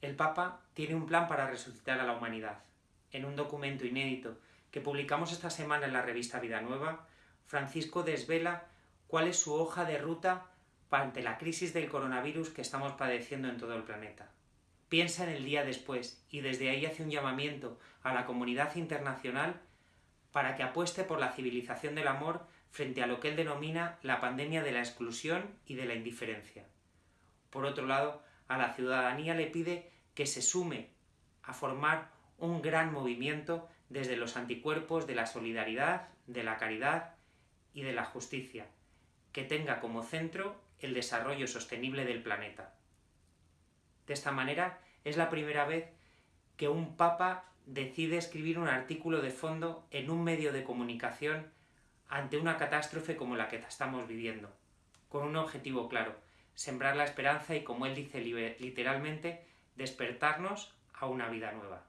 El Papa tiene un plan para resucitar a la humanidad. En un documento inédito que publicamos esta semana en la revista Vida Nueva, Francisco desvela cuál es su hoja de ruta ante la crisis del coronavirus que estamos padeciendo en todo el planeta. Piensa en el día después y desde ahí hace un llamamiento a la comunidad internacional para que apueste por la civilización del amor frente a lo que él denomina la pandemia de la exclusión y de la indiferencia. Por otro lado, a la ciudadanía le pide que se sume a formar un gran movimiento desde los anticuerpos de la solidaridad, de la caridad y de la justicia, que tenga como centro el desarrollo sostenible del planeta. De esta manera, es la primera vez que un papa decide escribir un artículo de fondo en un medio de comunicación ante una catástrofe como la que estamos viviendo, con un objetivo claro, sembrar la esperanza y, como él dice literalmente, despertarnos a una vida nueva.